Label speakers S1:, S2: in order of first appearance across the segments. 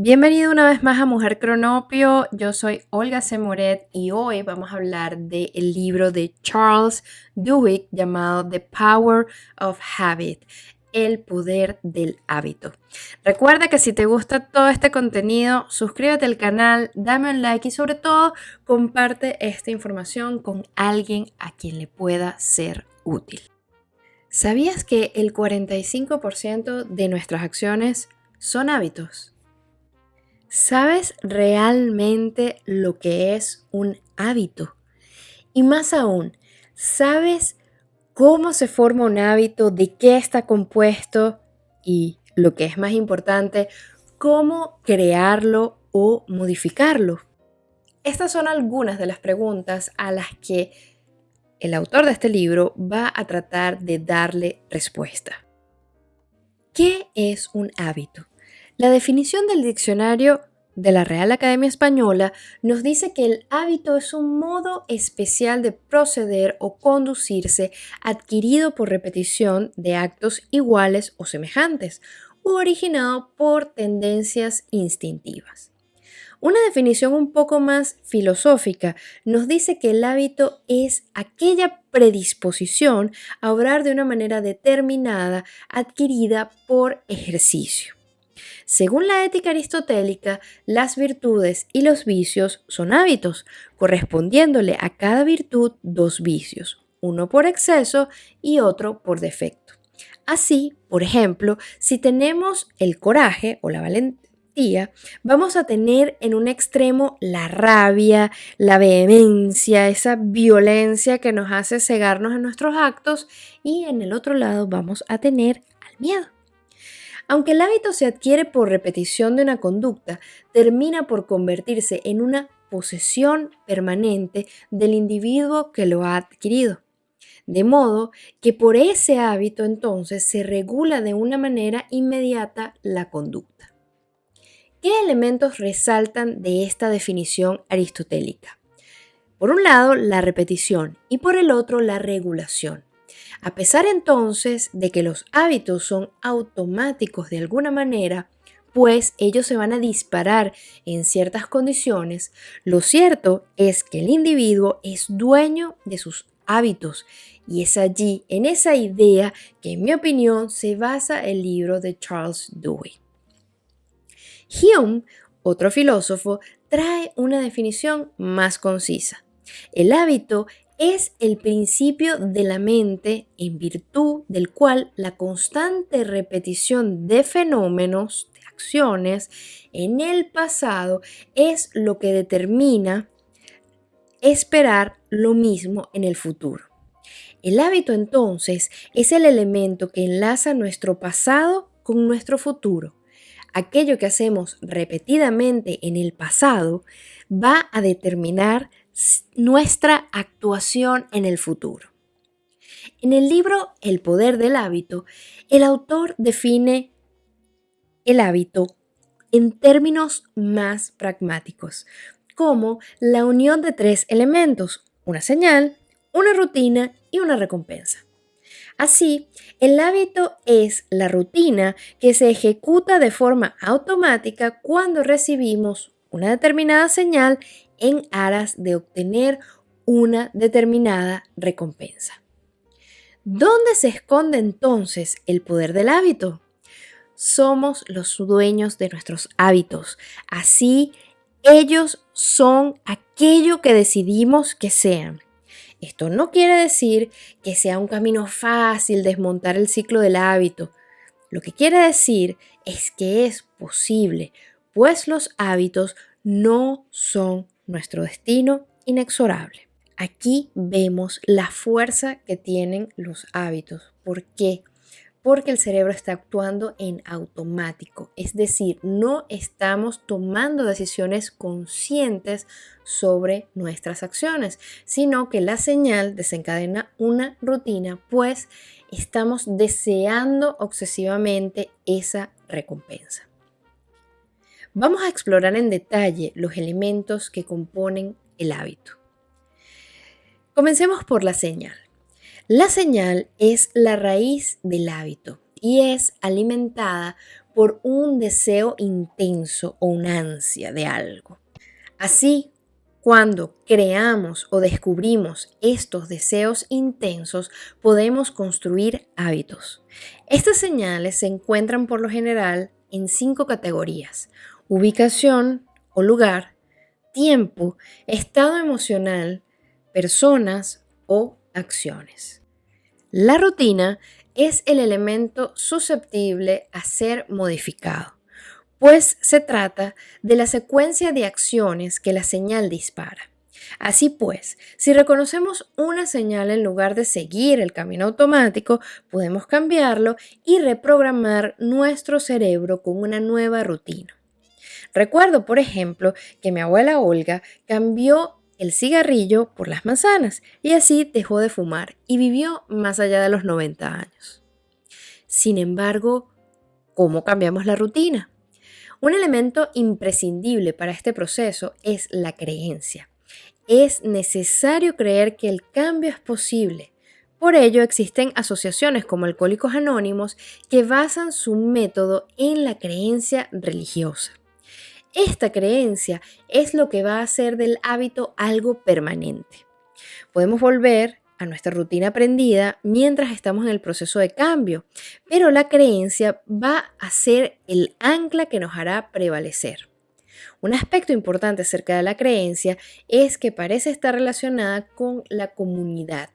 S1: Bienvenido una vez más a Mujer Cronopio. Yo soy Olga Semoret y hoy vamos a hablar del libro de Charles Duhigg llamado The Power of Habit, el poder del hábito. Recuerda que si te gusta todo este contenido, suscríbete al canal, dame un like y sobre todo comparte esta información con alguien a quien le pueda ser útil. ¿Sabías que el 45% de nuestras acciones son hábitos? ¿Sabes realmente lo que es un hábito? Y más aún, ¿sabes cómo se forma un hábito, de qué está compuesto y, lo que es más importante, cómo crearlo o modificarlo? Estas son algunas de las preguntas a las que el autor de este libro va a tratar de darle respuesta. ¿Qué es un hábito? La definición del diccionario de la Real Academia Española nos dice que el hábito es un modo especial de proceder o conducirse adquirido por repetición de actos iguales o semejantes o originado por tendencias instintivas. Una definición un poco más filosófica nos dice que el hábito es aquella predisposición a obrar de una manera determinada adquirida por ejercicio. Según la ética aristotélica, las virtudes y los vicios son hábitos, correspondiéndole a cada virtud dos vicios, uno por exceso y otro por defecto. Así, por ejemplo, si tenemos el coraje o la valentía, vamos a tener en un extremo la rabia, la vehemencia, esa violencia que nos hace cegarnos en nuestros actos y en el otro lado vamos a tener al miedo. Aunque el hábito se adquiere por repetición de una conducta, termina por convertirse en una posesión permanente del individuo que lo ha adquirido. De modo que por ese hábito entonces se regula de una manera inmediata la conducta. ¿Qué elementos resaltan de esta definición aristotélica? Por un lado, la repetición y por el otro, la regulación. A pesar entonces de que los hábitos son automáticos de alguna manera, pues ellos se van a disparar en ciertas condiciones, lo cierto es que el individuo es dueño de sus hábitos y es allí, en esa idea, que en mi opinión se basa el libro de Charles Dewey. Hume, otro filósofo, trae una definición más concisa. El hábito es el principio de la mente en virtud del cual la constante repetición de fenómenos, de acciones, en el pasado es lo que determina esperar lo mismo en el futuro. El hábito entonces es el elemento que enlaza nuestro pasado con nuestro futuro. Aquello que hacemos repetidamente en el pasado va a determinar nuestra actuación en el futuro. En el libro El poder del hábito, el autor define el hábito en términos más pragmáticos, como la unión de tres elementos, una señal, una rutina y una recompensa. Así, el hábito es la rutina que se ejecuta de forma automática cuando recibimos una determinada señal en aras de obtener una determinada recompensa. ¿Dónde se esconde entonces el poder del hábito? Somos los dueños de nuestros hábitos. Así, ellos son aquello que decidimos que sean. Esto no quiere decir que sea un camino fácil desmontar el ciclo del hábito. Lo que quiere decir es que es posible, pues los hábitos no son nuestro destino inexorable. Aquí vemos la fuerza que tienen los hábitos. ¿Por qué? Porque el cerebro está actuando en automático, es decir, no estamos tomando decisiones conscientes sobre nuestras acciones, sino que la señal desencadena una rutina, pues estamos deseando obsesivamente esa recompensa. Vamos a explorar en detalle los elementos que componen el hábito. Comencemos por la señal. La señal es la raíz del hábito y es alimentada por un deseo intenso o una ansia de algo. Así, cuando creamos o descubrimos estos deseos intensos, podemos construir hábitos. Estas señales se encuentran por lo general en cinco categorías. Ubicación o lugar, tiempo, estado emocional, personas o acciones. La rutina es el elemento susceptible a ser modificado, pues se trata de la secuencia de acciones que la señal dispara. Así pues, si reconocemos una señal en lugar de seguir el camino automático, podemos cambiarlo y reprogramar nuestro cerebro con una nueva rutina. Recuerdo, por ejemplo, que mi abuela Olga cambió el cigarrillo por las manzanas y así dejó de fumar y vivió más allá de los 90 años. Sin embargo, ¿cómo cambiamos la rutina? Un elemento imprescindible para este proceso es la creencia. Es necesario creer que el cambio es posible. Por ello existen asociaciones como Alcohólicos Anónimos que basan su método en la creencia religiosa. Esta creencia es lo que va a hacer del hábito algo permanente. Podemos volver a nuestra rutina aprendida mientras estamos en el proceso de cambio, pero la creencia va a ser el ancla que nos hará prevalecer. Un aspecto importante acerca de la creencia es que parece estar relacionada con la comunidad.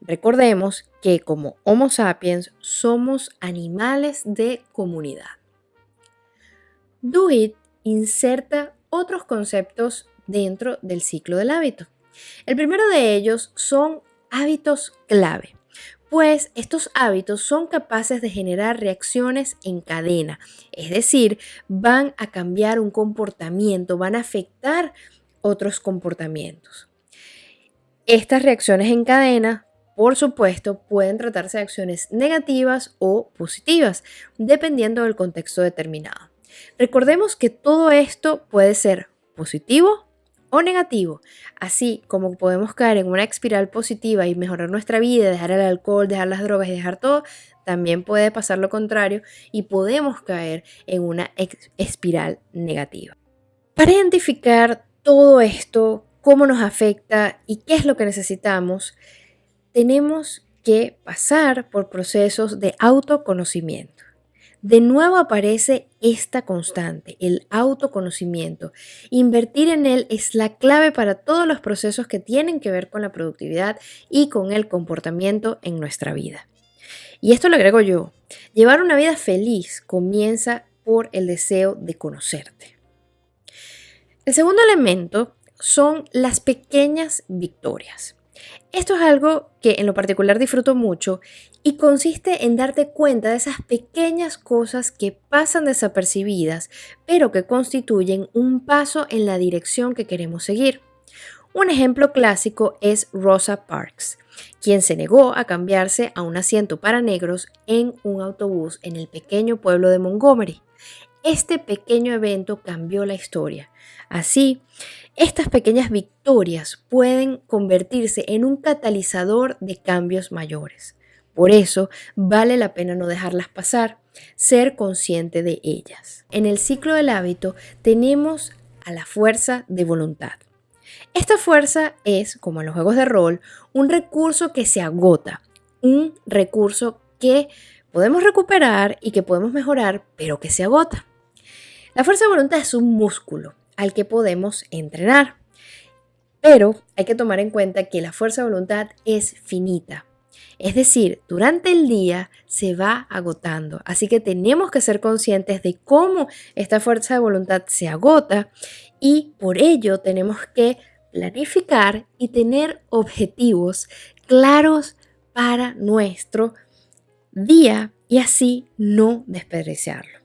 S1: Recordemos que como Homo sapiens somos animales de comunidad. Do It inserta otros conceptos dentro del ciclo del hábito. El primero de ellos son hábitos clave, pues estos hábitos son capaces de generar reacciones en cadena, es decir, van a cambiar un comportamiento, van a afectar otros comportamientos. Estas reacciones en cadena, por supuesto, pueden tratarse de acciones negativas o positivas, dependiendo del contexto determinado. Recordemos que todo esto puede ser positivo o negativo. Así como podemos caer en una espiral positiva y mejorar nuestra vida, dejar el alcohol, dejar las drogas y dejar todo, también puede pasar lo contrario y podemos caer en una espiral negativa. Para identificar todo esto, cómo nos afecta y qué es lo que necesitamos, tenemos que pasar por procesos de autoconocimiento. De nuevo aparece esta constante, el autoconocimiento. Invertir en él es la clave para todos los procesos que tienen que ver con la productividad y con el comportamiento en nuestra vida. Y esto lo agrego yo. Llevar una vida feliz comienza por el deseo de conocerte. El segundo elemento son las pequeñas victorias. Esto es algo que en lo particular disfruto mucho y consiste en darte cuenta de esas pequeñas cosas que pasan desapercibidas, pero que constituyen un paso en la dirección que queremos seguir. Un ejemplo clásico es Rosa Parks, quien se negó a cambiarse a un asiento para negros en un autobús en el pequeño pueblo de Montgomery. Este pequeño evento cambió la historia. Así, estas pequeñas victorias pueden convertirse en un catalizador de cambios mayores. Por eso vale la pena no dejarlas pasar, ser consciente de ellas. En el ciclo del hábito tenemos a la fuerza de voluntad. Esta fuerza es, como en los juegos de rol, un recurso que se agota, un recurso que podemos recuperar y que podemos mejorar, pero que se agota. La fuerza de voluntad es un músculo al que podemos entrenar. Pero hay que tomar en cuenta que la fuerza de voluntad es finita. Es decir, durante el día se va agotando. Así que tenemos que ser conscientes de cómo esta fuerza de voluntad se agota y por ello tenemos que planificar y tener objetivos claros para nuestro día y así no desperdiciarlo.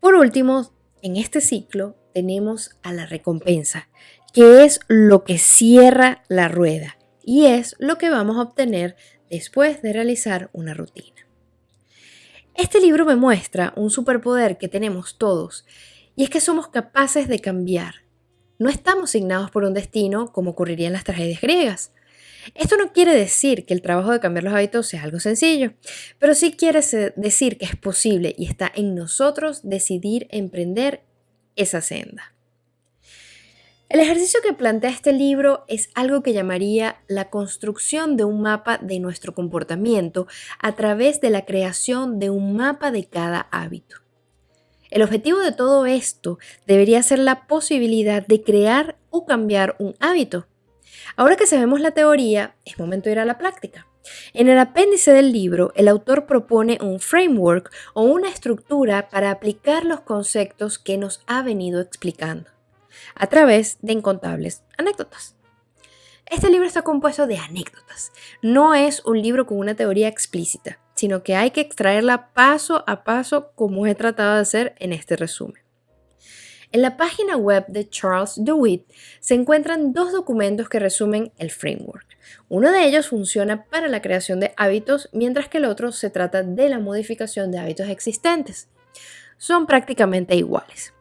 S1: Por último, en este ciclo tenemos a la recompensa, que es lo que cierra la rueda y es lo que vamos a obtener después de realizar una rutina. Este libro me muestra un superpoder que tenemos todos y es que somos capaces de cambiar. No estamos signados por un destino como ocurriría en las tragedias griegas. Esto no quiere decir que el trabajo de cambiar los hábitos sea algo sencillo, pero sí quiere decir que es posible y está en nosotros decidir emprender esa senda. El ejercicio que plantea este libro es algo que llamaría la construcción de un mapa de nuestro comportamiento a través de la creación de un mapa de cada hábito. El objetivo de todo esto debería ser la posibilidad de crear o cambiar un hábito. Ahora que sabemos la teoría, es momento de ir a la práctica. En el apéndice del libro, el autor propone un framework o una estructura para aplicar los conceptos que nos ha venido explicando a través de incontables anécdotas. Este libro está compuesto de anécdotas. No es un libro con una teoría explícita, sino que hay que extraerla paso a paso como he tratado de hacer en este resumen. En la página web de Charles DeWitt se encuentran dos documentos que resumen el framework. Uno de ellos funciona para la creación de hábitos, mientras que el otro se trata de la modificación de hábitos existentes. Son prácticamente iguales.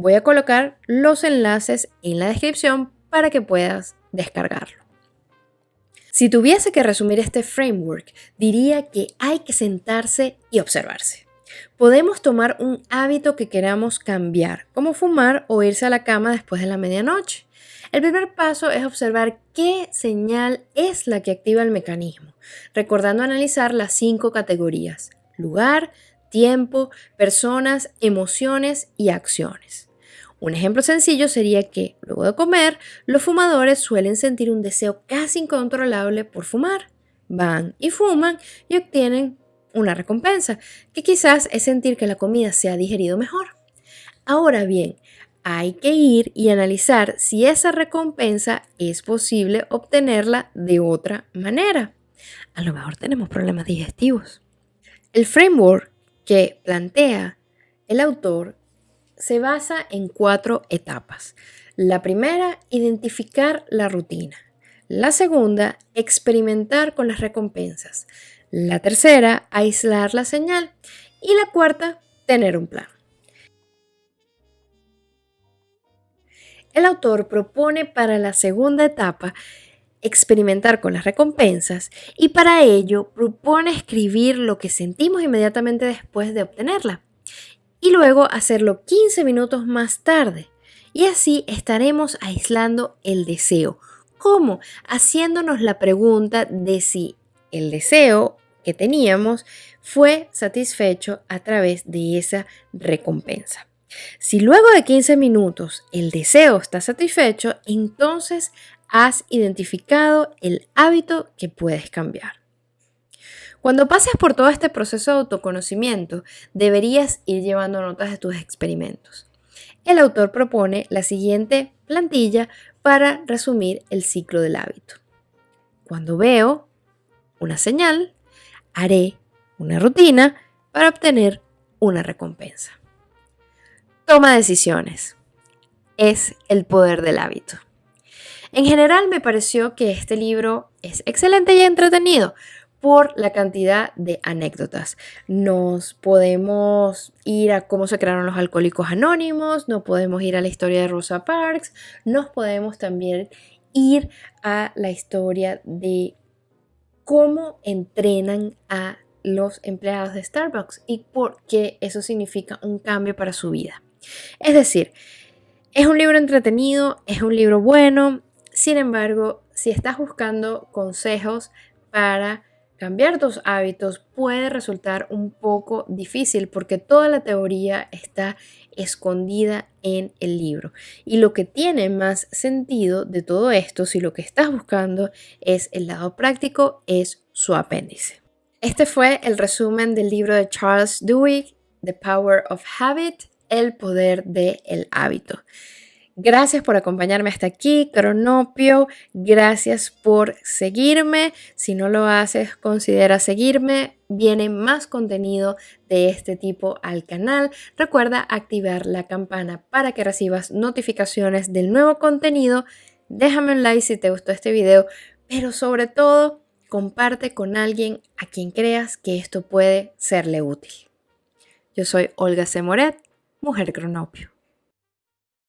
S1: Voy a colocar los enlaces en la descripción para que puedas descargarlo. Si tuviese que resumir este framework, diría que hay que sentarse y observarse. Podemos tomar un hábito que queramos cambiar, como fumar o irse a la cama después de la medianoche. El primer paso es observar qué señal es la que activa el mecanismo, recordando analizar las cinco categorías, lugar, tiempo, personas, emociones y acciones. Un ejemplo sencillo sería que, luego de comer, los fumadores suelen sentir un deseo casi incontrolable por fumar. Van y fuman y obtienen una recompensa, que quizás es sentir que la comida se ha digerido mejor. Ahora bien, hay que ir y analizar si esa recompensa es posible obtenerla de otra manera. A lo mejor tenemos problemas digestivos. El framework que plantea el autor se basa en cuatro etapas. La primera, identificar la rutina. La segunda, experimentar con las recompensas. La tercera, aislar la señal. Y la cuarta, tener un plan. El autor propone para la segunda etapa experimentar con las recompensas y para ello propone escribir lo que sentimos inmediatamente después de obtenerla y luego hacerlo 15 minutos más tarde. Y así estaremos aislando el deseo. ¿Cómo? Haciéndonos la pregunta de si el deseo que teníamos fue satisfecho a través de esa recompensa. Si luego de 15 minutos el deseo está satisfecho, entonces has identificado el hábito que puedes cambiar. Cuando pases por todo este proceso de autoconocimiento, deberías ir llevando notas de tus experimentos. El autor propone la siguiente plantilla para resumir el ciclo del hábito. Cuando veo una señal, haré una rutina para obtener una recompensa. Toma decisiones. Es el poder del hábito. En general me pareció que este libro es excelente y entretenido, por la cantidad de anécdotas. Nos podemos ir a cómo se crearon los alcohólicos anónimos, nos podemos ir a la historia de Rosa Parks, nos podemos también ir a la historia de cómo entrenan a los empleados de Starbucks y por qué eso significa un cambio para su vida. Es decir, es un libro entretenido, es un libro bueno, sin embargo, si estás buscando consejos para Cambiar tus hábitos puede resultar un poco difícil porque toda la teoría está escondida en el libro. Y lo que tiene más sentido de todo esto, si lo que estás buscando es el lado práctico, es su apéndice. Este fue el resumen del libro de Charles Duhigg, The Power of Habit, el poder del hábito. Gracias por acompañarme hasta aquí, Cronopio. Gracias por seguirme. Si no lo haces, considera seguirme. Viene más contenido de este tipo al canal. Recuerda activar la campana para que recibas notificaciones del nuevo contenido. Déjame un like si te gustó este video, pero sobre todo, comparte con alguien a quien creas que esto puede serle útil. Yo soy Olga Semoret, mujer Cronopio.